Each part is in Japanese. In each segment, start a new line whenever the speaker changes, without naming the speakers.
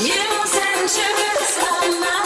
Yine sen çıkırsam ben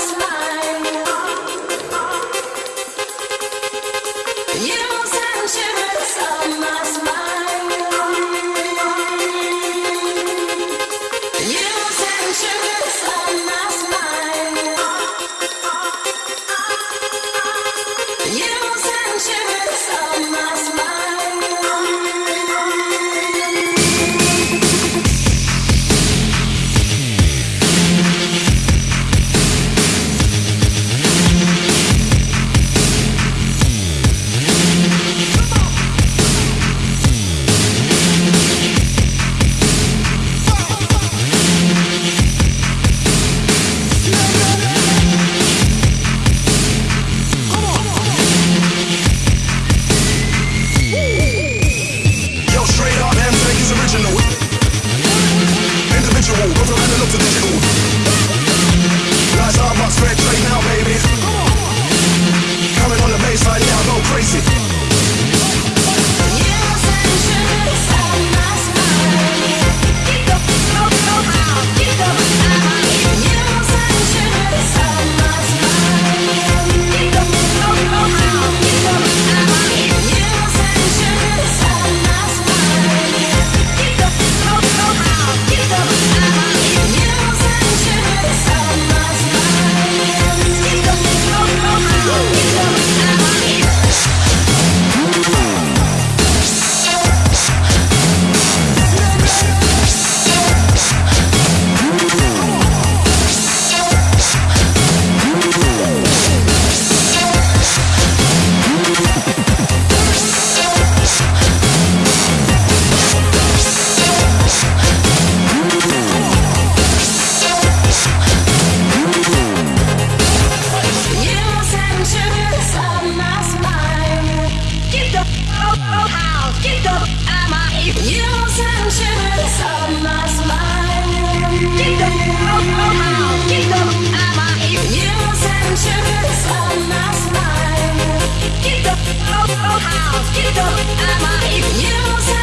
house, get it up, I might even use